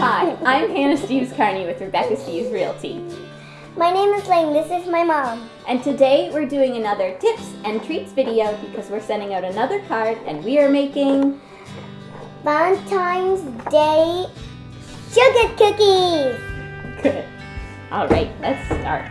Hi, I'm Hannah Steves Carney with Rebecca Steves Realty. My name is Lane. This is my mom. And today we're doing another tips and treats video because we're sending out another card and we are making Valentine's Day sugar cookies. Good. All right, let's start.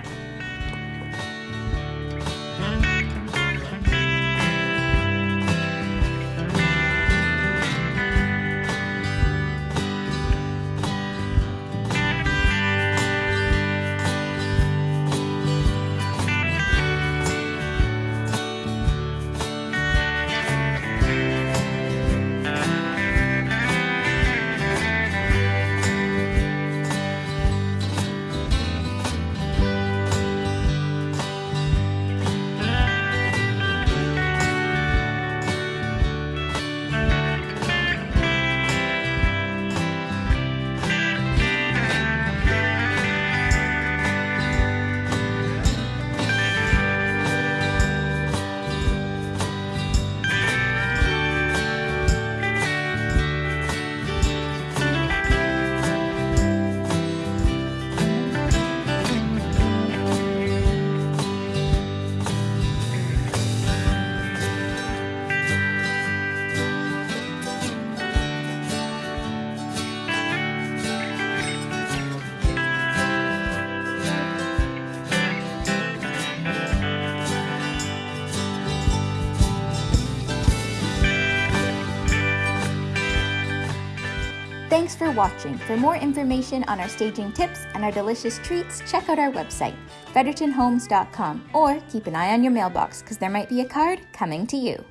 Thanks for watching. For more information on our staging tips and our delicious treats, check out our website, frederictonhomes.com, or keep an eye on your mailbox because there might be a card coming to you.